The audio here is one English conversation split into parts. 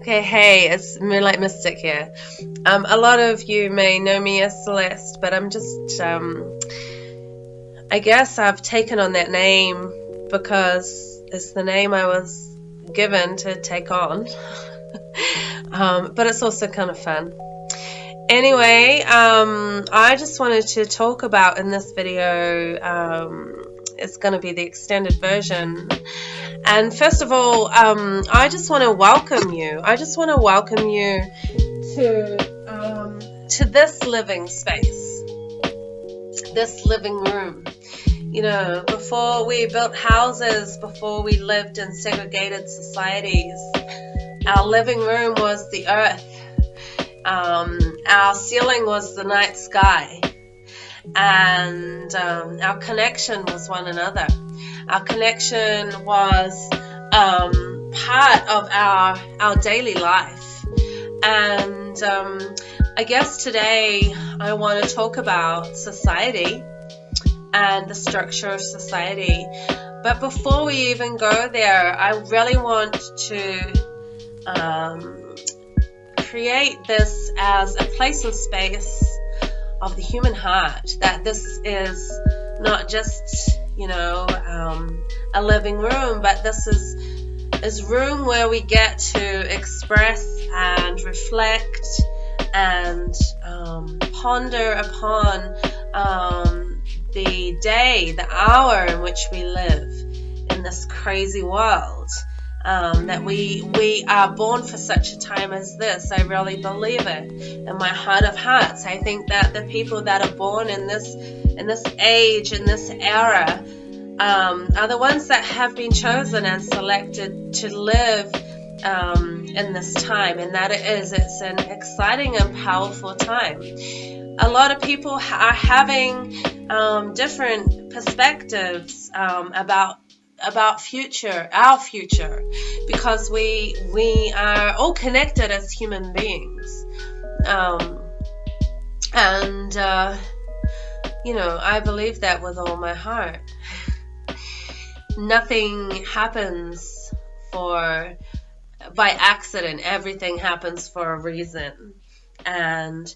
Okay, hey, it's Moonlight Mystic here. Um, a lot of you may know me as Celeste, but I'm just, um, I guess I've taken on that name because it's the name I was given to take on. um, but it's also kind of fun. Anyway, um, I just wanted to talk about in this video, um, it's going to be the extended version and first of all, um, I just want to welcome you. I just want to welcome you to um, to this living space, this living room. You know, before we built houses, before we lived in segregated societies, our living room was the earth. Um, our ceiling was the night sky, and um, our connection was one another. Our connection was um, part of our our daily life, and um, I guess today I want to talk about society and the structure of society. But before we even go there, I really want to um, create this as a place and space of the human heart. That this is not just you know, um, a living room, but this is is room where we get to express and reflect and um, ponder upon um, the day, the hour in which we live in this crazy world. Um, that we we are born for such a time as this. I really believe it in my heart of hearts. I think that the people that are born in this in this age, in this era, um, are the ones that have been chosen and selected to live um, in this time, and that it is it's an exciting and powerful time. A lot of people are having um, different perspectives um, about about future, our future, because we we are all connected as human beings, um, and uh, you know I believe that with all my heart. Nothing happens for by accident. Everything happens for a reason, and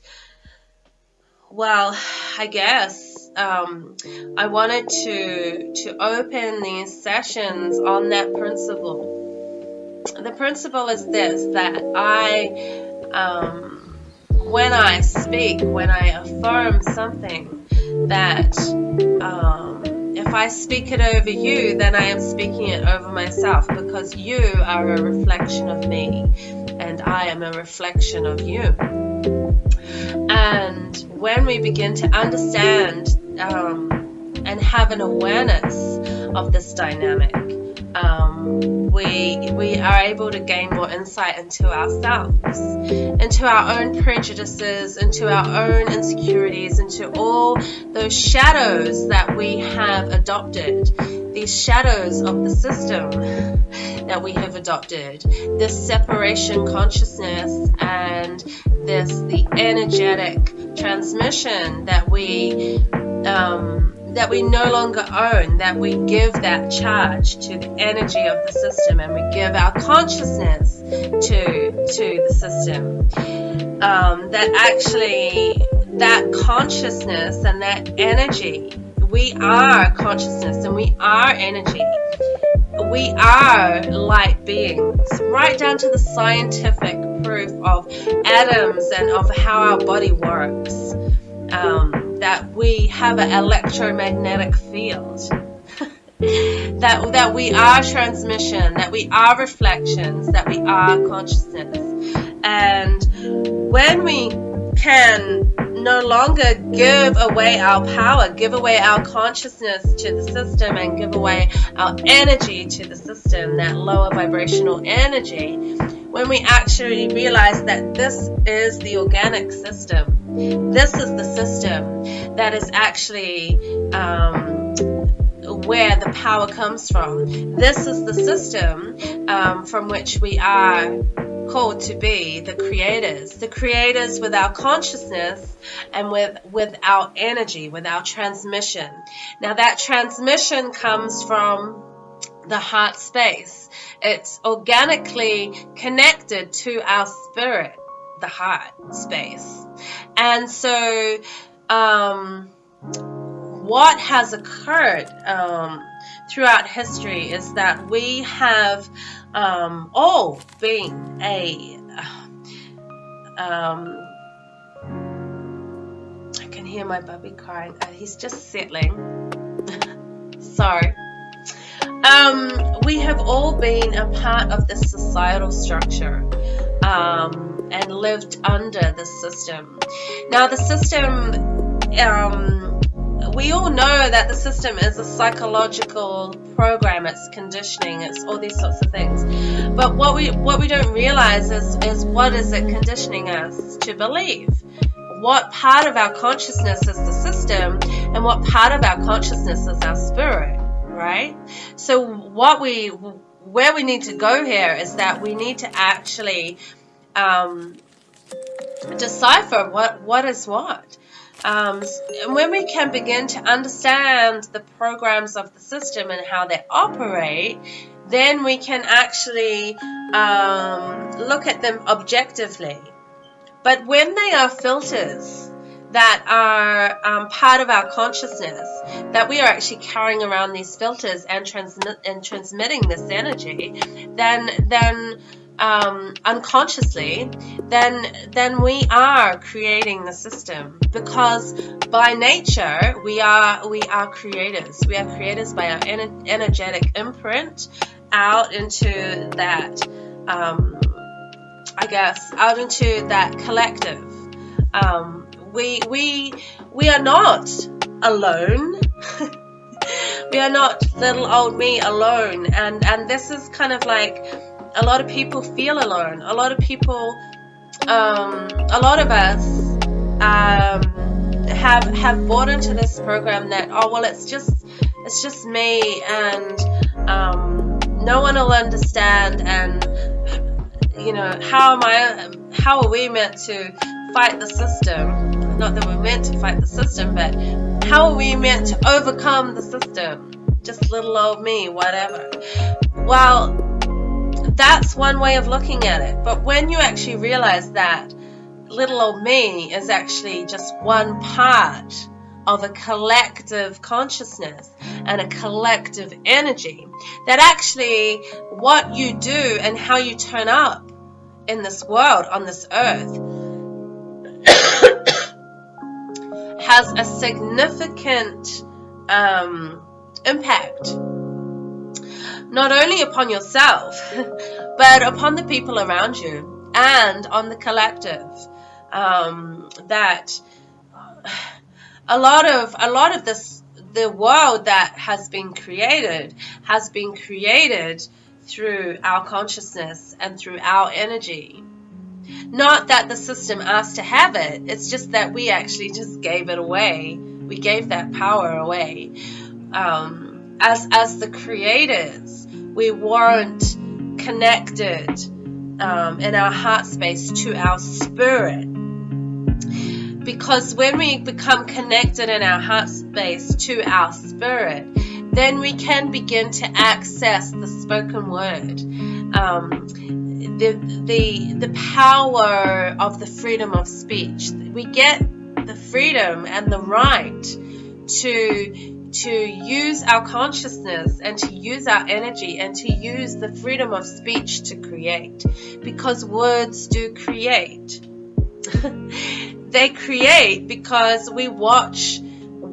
well, I guess um, I wanted to to open these sessions on that principle. The principle is this: that I, um, when I speak, when I affirm something, that um, if I speak it over you, then I am speaking it over myself because you are a reflection of me and I am a reflection of you. And when we begin to understand um, and have an awareness of this dynamic, um, we we are able to gain more insight into ourselves, into our own prejudices, into our own insecurities, into all those shadows that we have adopted, these shadows of the system that we have adopted, this separation consciousness and this the energetic transmission that we um, that we no longer own, that we give that charge to the energy of the system and we give our consciousness to, to the system. Um, that actually, that consciousness and that energy, we are consciousness and we are energy. We are light beings, right down to the scientific proof of atoms and of how our body works. Um, that we have an electromagnetic field. that that we are transmission, that we are reflections, that we are consciousness. And when we can no longer give away our power, give away our consciousness to the system, and give away our energy to the system, that lower vibrational energy, when we actually realize that this is the organic system, this is the system that is actually um, where the power comes from. This is the system um, from which we are called to be the creators, the creators with our consciousness and with, with our energy, with our transmission. Now that transmission comes from the heart space. It's organically connected to our spirit, the heart space. And so, um, what has occurred um, throughout history is that we have um, all been a um, I can hear my puppy crying. Uh, he's just settling. Sorry. Um, we have all been a part of this societal structure um, and lived under the system. Now, the system, um, we all know that the system is a psychological program. It's conditioning. It's all these sorts of things. But what we what we don't realize is is what is it conditioning us to believe? What part of our consciousness is the system, and what part of our consciousness is our spirit? right? So what we where we need to go here is that we need to actually um, decipher what what is what. Um, and when we can begin to understand the programs of the system and how they operate, then we can actually um, look at them objectively. But when they are filters, that are um, part of our consciousness, that we are actually carrying around these filters and and transmitting this energy, then then um, unconsciously, then then we are creating the system because by nature we are we are creators. We are creators by our ener energetic imprint out into that. Um, I guess out into that collective. Um, we we we are not alone. we are not little old me alone and and this is kind of like a lot of people feel alone a lot of people um, a lot of us um, have have bought into this program that oh well it's just it's just me and um, no one will understand and you know how am I how are we meant to fight the system not that we're meant to fight the system, but how are we meant to overcome the system? Just little old me, whatever. Well, that's one way of looking at it. But when you actually realize that little old me is actually just one part of a collective consciousness and a collective energy, that actually what you do and how you turn up in this world, on this earth, has a significant um, impact not only upon yourself but upon the people around you and on the collective um, that a lot of a lot of this the world that has been created has been created through our consciousness and through our energy not that the system asked to have it, it's just that we actually just gave it away. We gave that power away. Um, as, as the creators, we weren't connected um, in our heart space to our spirit. Because when we become connected in our heart space to our spirit, then we can begin to access the spoken word. Um, the the the power of the freedom of speech. We get the freedom and the right to to use our consciousness and to use our energy and to use the freedom of speech to create because words do create. they create because we watch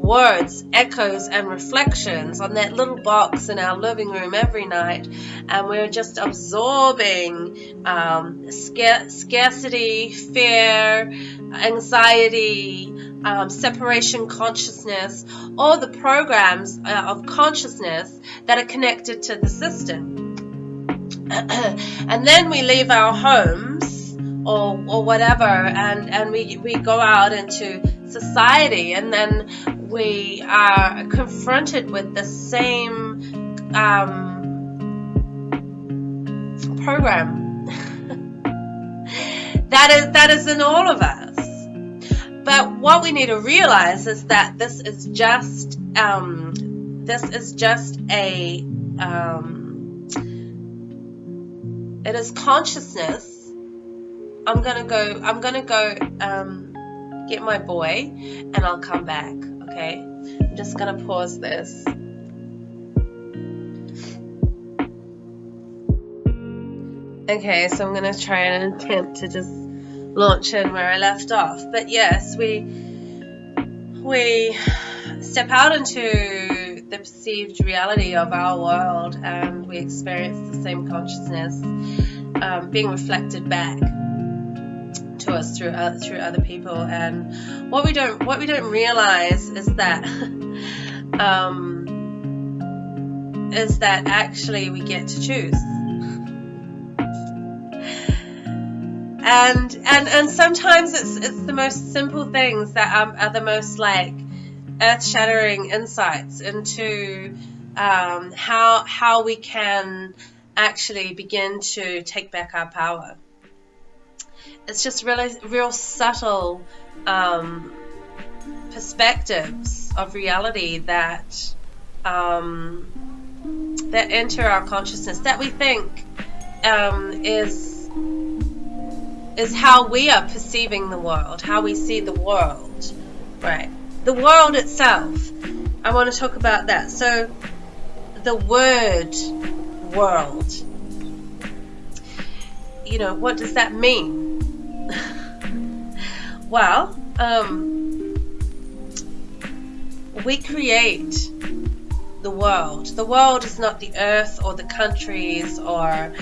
words, echoes, and reflections on that little box in our living room every night, and we're just absorbing um, scarcity, fear, anxiety, um, separation consciousness, all the programs uh, of consciousness that are connected to the system. and then we leave our homes or, or whatever and, and we, we go out into society and then we are confronted with the same um, program that is that is in all of us. But what we need to realize is that this is just um, this is just a um, it is consciousness. I'm gonna go. I'm gonna go um, get my boy, and I'll come back. Okay. I'm just gonna pause this. Okay, so I'm gonna try and attempt to just launch in where I left off. But yes, we we step out into the perceived reality of our world and we experience the same consciousness um, being reflected back us through uh, through other people and what we don't what we don't realize is that um, is that actually we get to choose and and and sometimes it's it's the most simple things that are, are the most like earth-shattering insights into um, how how we can actually begin to take back our power. It's just really real subtle um, perspectives of reality that um, that enter our consciousness that we think um, is is how we are perceiving the world, how we see the world. Right. The world itself. I want to talk about that. So, the word world. You know, what does that mean? well, um, we create the world. The world is not the earth or the countries or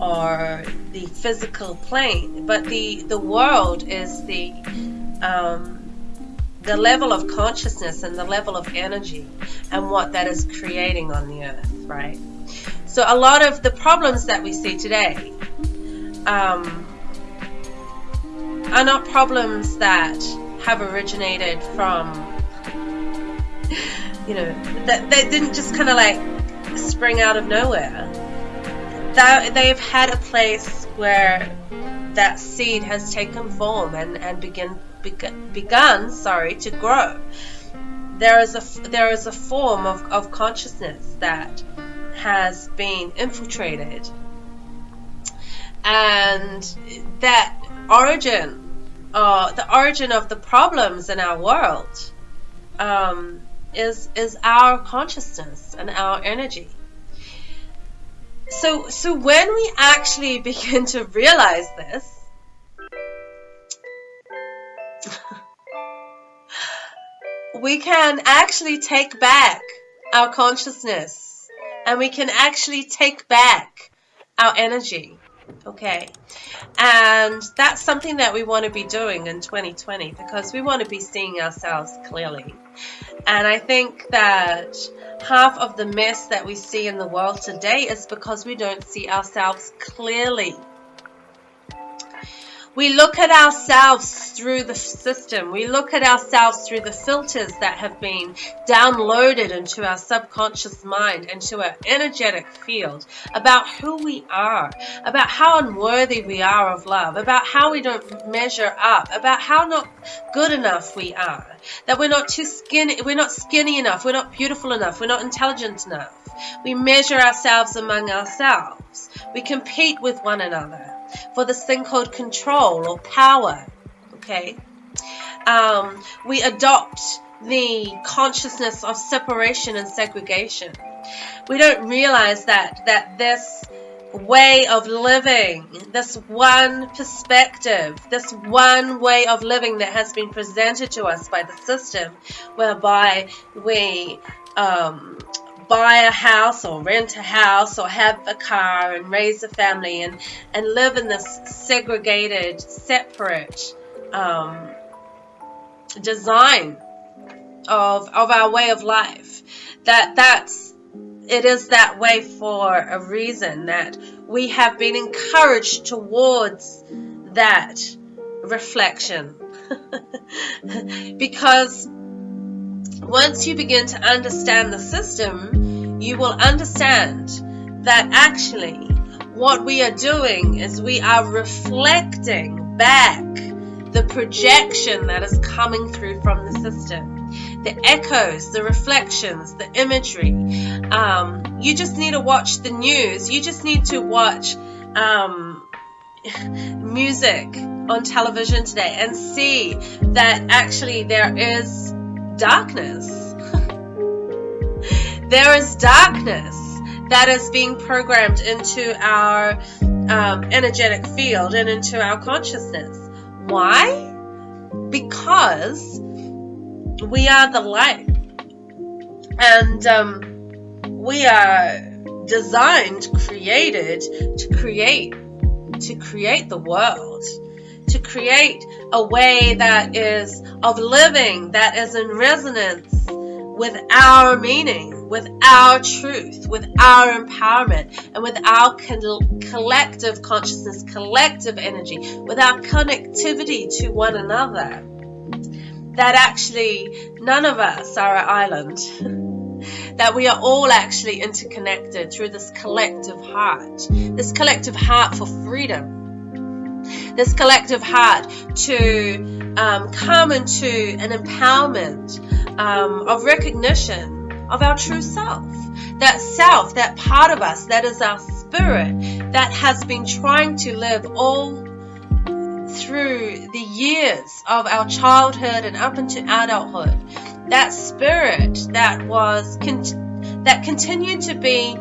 or the physical plane, but the the world is the um, the level of consciousness and the level of energy and what that is creating on the earth, right? So a lot of the problems that we see today um, are not problems that have originated from, you know, that they didn't just kind of like spring out of nowhere that they've had a place where that seed has taken form and, and begin, begun, begun sorry, to grow. There is a, there is a form of, of consciousness that has been infiltrated. And that origin, uh, the origin of the problems in our world, um, is is our consciousness and our energy. So, so when we actually begin to realize this, we can actually take back our consciousness and we can actually take back our energy. Okay. And that's something that we want to be doing in 2020 because we want to be seeing ourselves clearly. And I think that half of the mess that we see in the world today is because we don't see ourselves clearly. We look at ourselves through the system. We look at ourselves through the filters that have been downloaded into our subconscious mind, into our energetic field about who we are, about how unworthy we are of love, about how we don't measure up, about how not good enough we are, that we're not too skinny, we're not skinny enough, we're not beautiful enough, we're not intelligent enough. We measure ourselves among ourselves. We compete with one another for this thing called control or power. Okay? Um, we adopt the consciousness of separation and segregation. We don't realize that that this way of living, this one perspective, this one way of living that has been presented to us by the system, whereby we um, buy a house or rent a house or have a car and raise a family and, and live in this segregated, separate um, design of, of our way of life. That that's it is that way for a reason that we have been encouraged towards that reflection because once you begin to understand the system, you will understand that actually what we are doing is we are reflecting back the projection that is coming through from the system. The echoes, the reflections, the imagery. Um, you just need to watch the news. You just need to watch um, music on television today and see that actually there is darkness. there is darkness that is being programmed into our um, energetic field and into our consciousness. Why? Because we are the light. And um, we are designed, created to create, to create the world, to create a way that is of living, that is in resonance with our meaning, with our truth, with our empowerment, and with our collective consciousness, collective energy, with our connectivity to one another. That actually none of us are an island. that we are all actually interconnected through this collective heart, this collective heart for freedom, this collective heart to um, come into an empowerment um, of recognition of our true self. That self, that part of us, that is our spirit, that has been trying to live all through the years of our childhood and up into adulthood that spirit that was con- that continued to be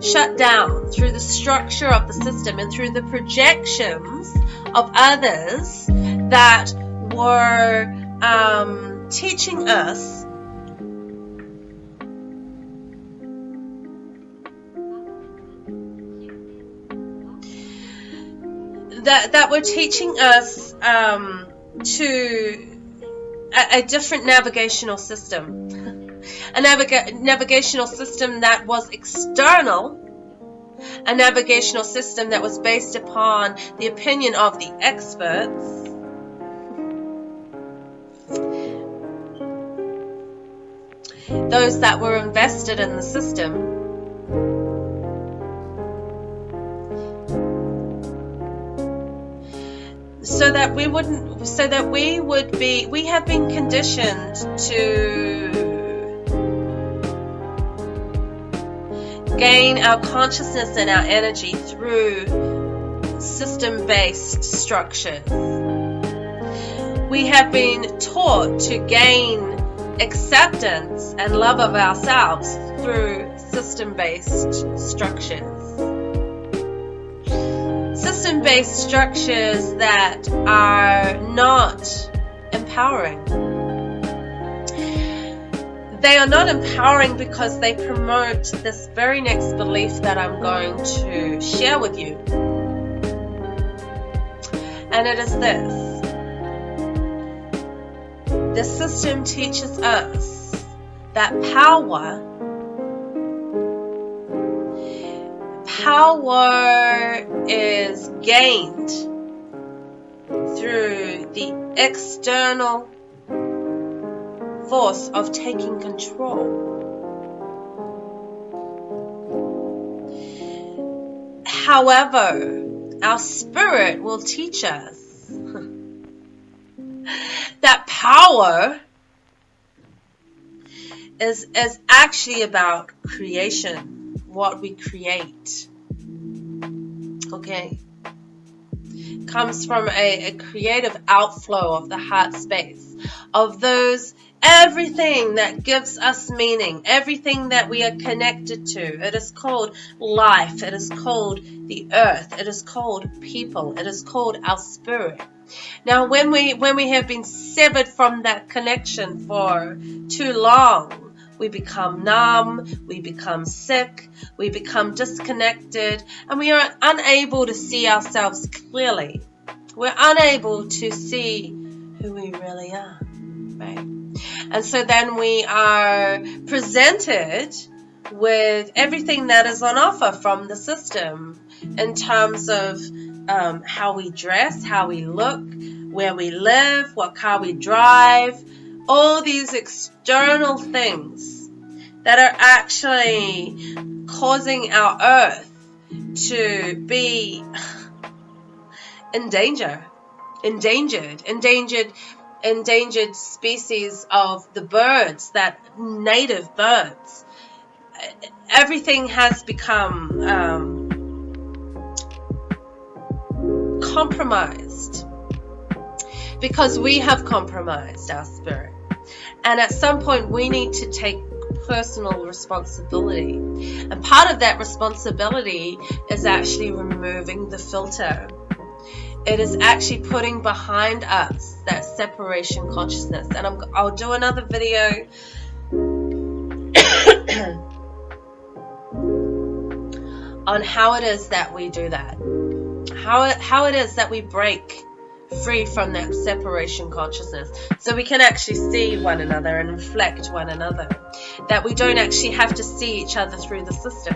shut down through the structure of the system and through the projections of others that were um, teaching us that that were teaching us um, to a, a different navigational system. A naviga- navigational system that was external, a navigational system that was based upon the opinion of the experts. Those that were invested in the system so that we wouldn't so that we would be we have been conditioned to gain our consciousness and our energy through system based structures we have been taught to gain acceptance and love of ourselves through system based structures system based structures that are not empowering. They are not empowering because they promote this very next belief that I'm going to share with you. And it is this the system teaches us that power power is gained through the external force of taking control. However, our spirit will teach us that power is, is actually about creation, what we create okay comes from a, a, creative outflow of the heart space of those everything that gives us meaning everything that we are connected to it is called life it is called the earth it is called people it is called our spirit now when we when we have been severed from that connection for too long we become numb, we become sick, we become disconnected, and we are unable to see ourselves clearly. We're unable to see who we really are, right? And so then we are presented with everything that is on offer from the system in terms of um, how we dress, how we look, where we live, what car we drive, all these external things that are actually causing our earth to be in danger endangered endangered endangered species of the birds that native birds everything has become um, compromised because we have compromised our spirit. And at some point, we need to take personal responsibility. And part of that responsibility is actually removing the filter. It is actually putting behind us that separation consciousness. And i will do another video on how it is that we do that. How it, how it is that we break free from that separation consciousness so we can actually see one another and reflect one another that we don't actually have to see each other through the system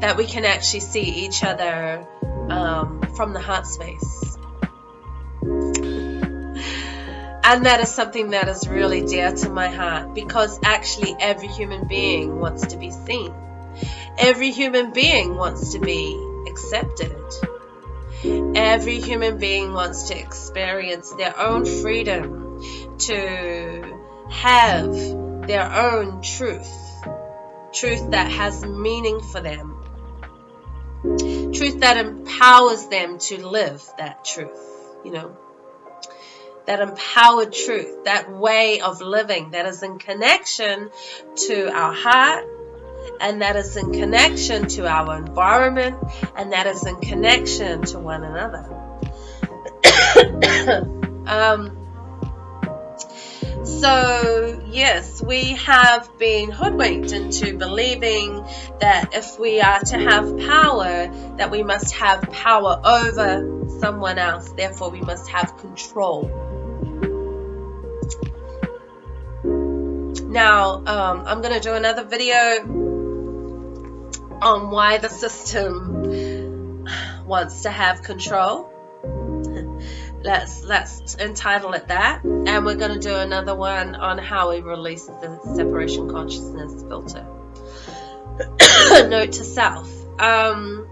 that we can actually see each other um, from the heart space. And that is something that is really dear to my heart because actually every human being wants to be seen. Every human being wants to be accepted. Every human being wants to experience their own freedom, to have their own truth, truth that has meaning for them, truth that empowers them to live that truth, you know. That empowered truth, that way of living that is in connection to our heart, and that is in connection to our environment, and that is in connection to one another. um, so, yes, we have been hoodwinked into believing that if we are to have power, that we must have power over someone else, therefore, we must have control. Now, um, I'm going to do another video on why the system wants to have control. let's let's entitle it that, and we're going to do another one on how we release the separation consciousness filter. Note to self. Um,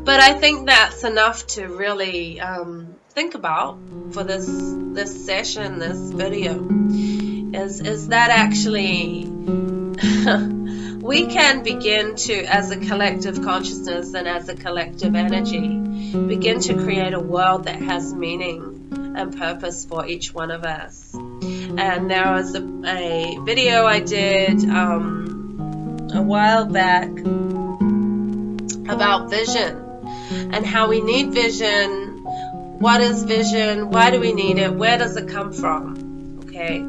but I think that's enough to really um, think about for this this session, this video. Is is that actually we can begin to, as a collective consciousness and as a collective energy, begin to create a world that has meaning and purpose for each one of us. And there was a, a video I did um, a while back about vision and how we need vision. What is vision? Why do we need it? Where does it come from? Okay,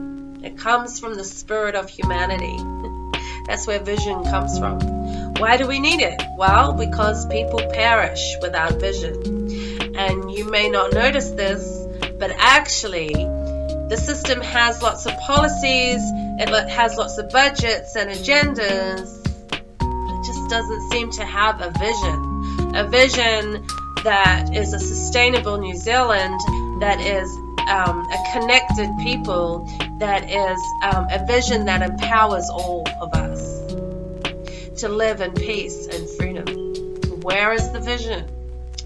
it comes from the spirit of humanity. That's where vision comes from. Why do we need it? Well, because people perish without vision. And you may not notice this, but actually, the system has lots of policies, it has lots of budgets and agendas, but it just doesn't seem to have a vision. A vision that is a sustainable New Zealand, that is um, a connected people that is um, a vision that empowers all of us to live in peace and freedom. Where is the vision?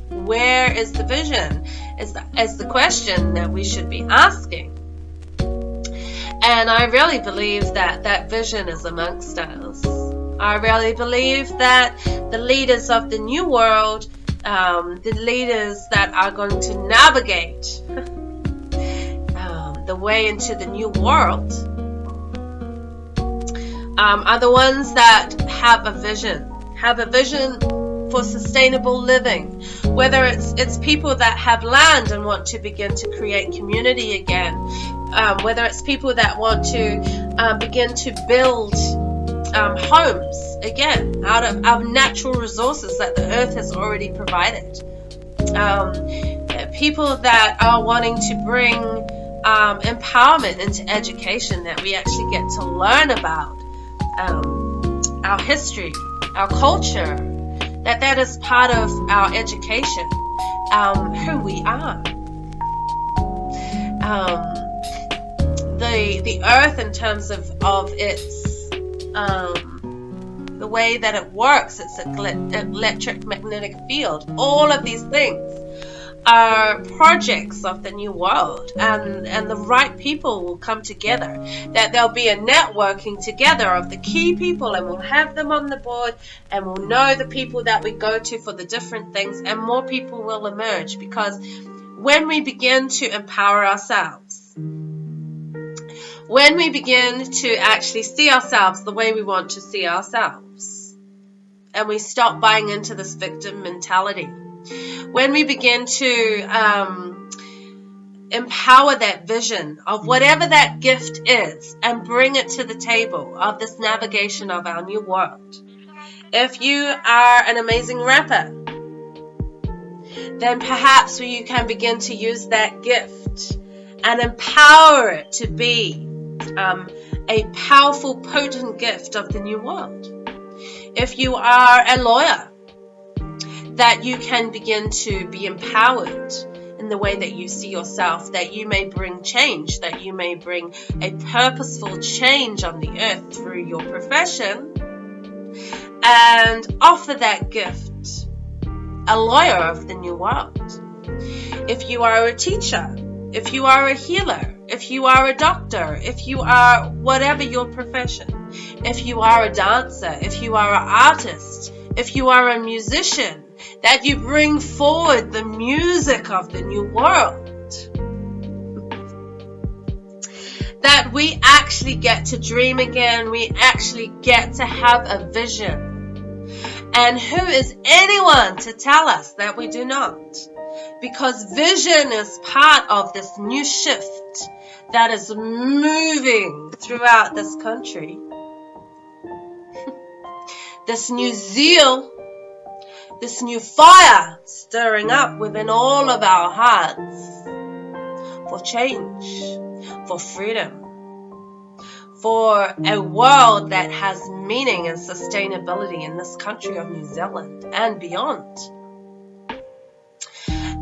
Where is the vision? Is the, is the question that we should be asking. And I really believe that that vision is amongst us. I really believe that the leaders of the new world, um, the leaders that are going to navigate the way into the new world um, are the ones that have a vision, have a vision for sustainable living. Whether it's it's people that have land and want to begin to create community again, um, whether it's people that want to uh, begin to build um, homes again out of, natural resources that the earth has already provided. Um, people that are wanting to bring um, empowerment into education that we actually get to learn about um, our history, our culture, that that is part of our education, um, who we are. Um, the the earth in terms of of its um, the way that it works, its electric magnetic field, all of these things are projects of the new world and and the right people will come together. That there'll be a networking together of the key people and we'll have them on the board and we'll know the people that we go to for the different things and more people will emerge because when we begin to empower ourselves when we begin to actually see ourselves the way we want to see ourselves and we stop buying into this victim mentality when we begin to um, empower that vision of whatever that gift is and bring it to the table of this navigation of our new world. If you are an amazing rapper, then perhaps you can begin to use that gift and empower it to be um, a powerful, potent gift of the new world. If you are a lawyer, that you can begin to be empowered in the way that you see yourself, that you may bring change, that you may bring a purposeful change on the earth through your profession, and offer that gift, a lawyer of the new world. If you are a teacher, if you are a healer, if you are a doctor, if you are whatever your profession, if you are a dancer, if you are an artist, if you are a musician, that you bring forward the music of the new world. That we actually get to dream again, we actually get to have a vision. And who is anyone to tell us that we do not? Because vision is part of this new shift that is moving throughout this country. this new zeal this new fire stirring up within all of our hearts for change, for freedom, for a world that has meaning and sustainability in this country of New Zealand and beyond.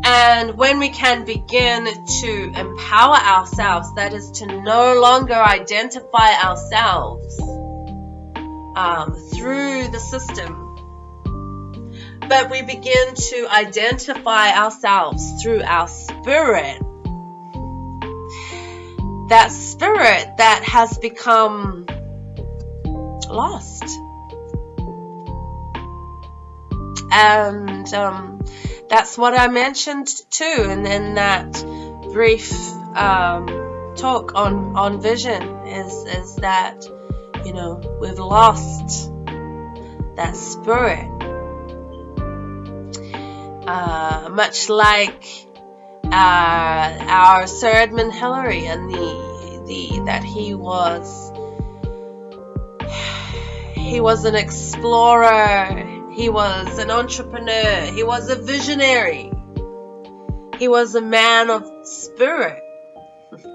And when we can begin to empower ourselves, that is to no longer identify ourselves um, through the system but we begin to identify ourselves through our spirit. That spirit that has become lost. And um, that's what I mentioned too, and in that brief um, talk on on vision is is that you know we've lost that spirit uh, much like uh, our Sir Edmund Hillary and the the that he was he was an explorer, he was an entrepreneur, he was a visionary, he was a man of spirit.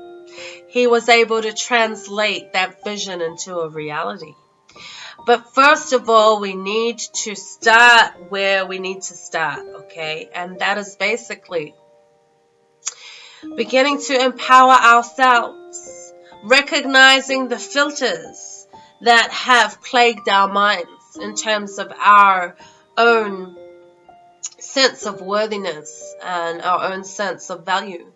He was able to translate that vision into a reality. But first of all, we need to start where we need to start, okay? And that is basically beginning to empower ourselves, recognizing the filters that have plagued our minds in terms of our own sense of worthiness and our own sense of value.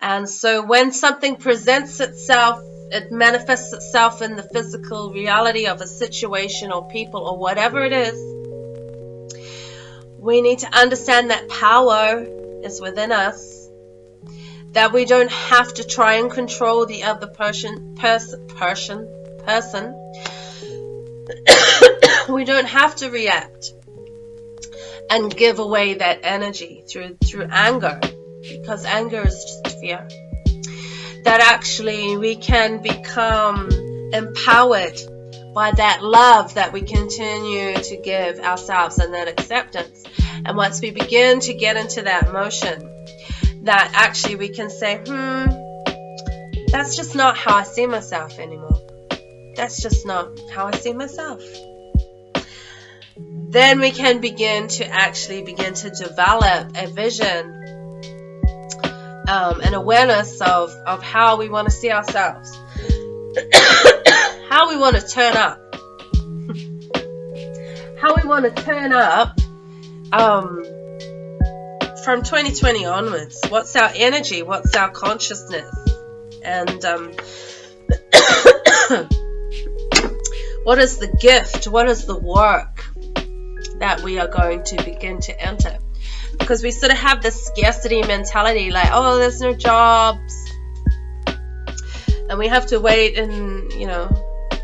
And so when something presents itself it manifests itself in the physical reality of a situation or people or whatever it is, we need to understand that power is within us. That we don't have to try and control the other person, person, person, person. we don't have to react and give away that energy through through anger because anger is just fear that actually we can become empowered by that love that we continue to give ourselves and that acceptance. And once we begin to get into that motion, that actually we can say, hmm, that's just not how I see myself anymore. That's just not how I see myself. Then we can begin to actually begin to develop a vision um, an awareness of, of how we want to see ourselves, how we want to turn up, how we want to turn up um, from 2020 onwards, what's our energy? What's our consciousness? And um, what is the gift? What is the work that we are going to begin to enter? Because we sort of have this scarcity mentality like, oh, there's no jobs. And we have to wait and, you know,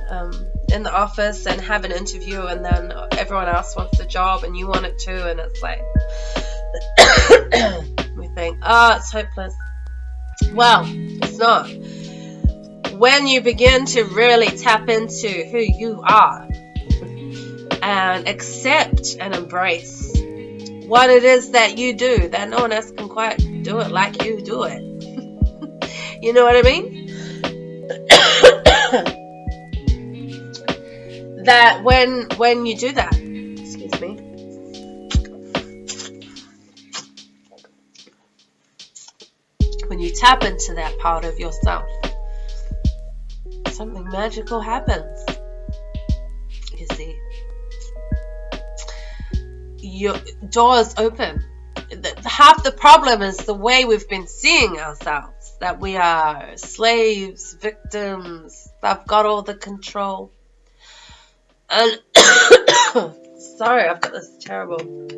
um, in the office and have an interview and then everyone else wants the job and you want it too and it's like we think oh it's hopeless well it's not when you begin to really tap into who you are and accept and embrace what it is that you do that no one else can quite do it like you do it. You know what I mean? That when when you do that, excuse me, when you tap into that part of yourself, something magical happens. Your doors open. Half the problem is the way we've been seeing ourselves that we are slaves, victims, I've got all the control. And sorry, I've got this terrible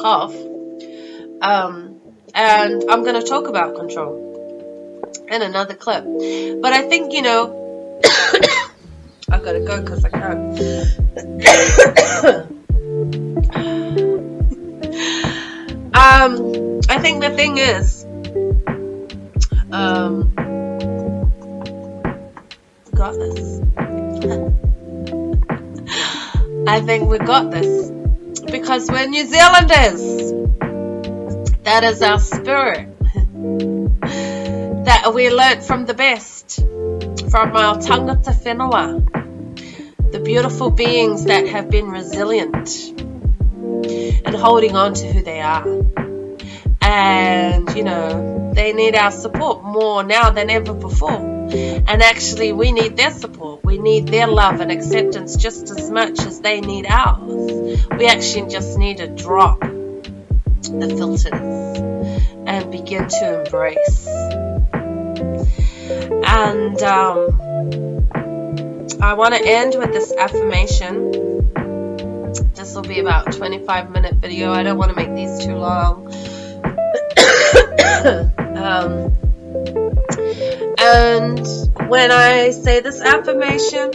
cough. Um, and I'm going to talk about control in another clip. But I think, you know, I've got to go because I can't. um, I think the thing is, um, got this. I think we got this. Because we're New Zealanders. That is our spirit. that we learnt from the best. From our tangata whenua. The beautiful beings that have been resilient. And holding on to who they are. And, you know, they need our support more now than ever before. And actually, we need their support. We need their love and acceptance just as much as they need ours. We actually just need to drop the filters and begin to embrace. And um, I want to end with this affirmation. This will be about 25 minute video. I don't want to make these too long. Um, and when I say this affirmation,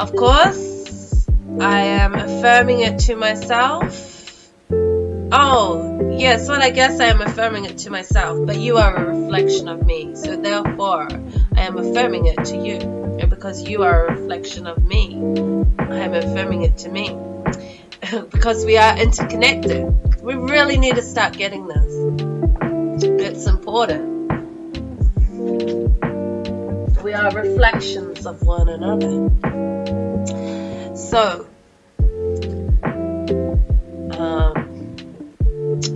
of course, I am affirming it to myself. Oh, yes, well, I guess I am affirming it to myself, but you are a reflection of me. So therefore, I am affirming it to you. And because you are a reflection of me, I am affirming it to me. because we are interconnected. We really need to start getting this. It's important. We are reflections of one another. So, um,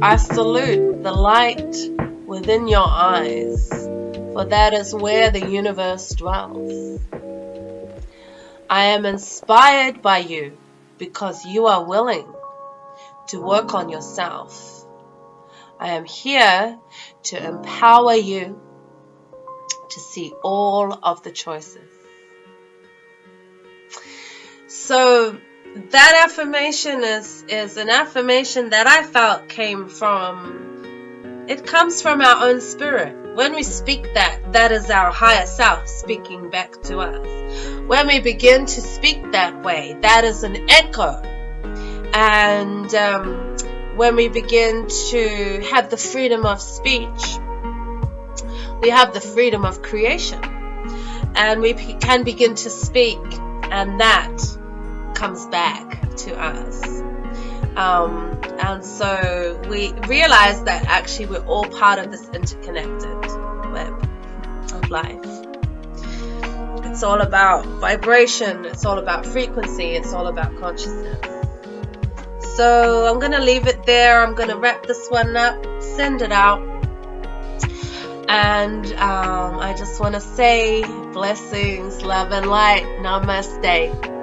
I salute the light within your eyes, for that is where the universe dwells. I am inspired by you because you are willing to work on yourself. I am here to empower you to see all of the choices. So that affirmation is, is an affirmation that I felt came from, it comes from our own spirit. When we speak that, that is our higher self speaking back to us. When we begin to speak that way, that is an echo. And um, when we begin to have the freedom of speech, we have the freedom of creation. And we can begin to speak and that comes back to us. Um, and so we realize that actually we're all part of this interconnected web of life. It's all about vibration. It's all about frequency. It's all about consciousness so I'm gonna leave it there I'm gonna wrap this one up send it out and um, I just want to say blessings, love, and light. Namaste.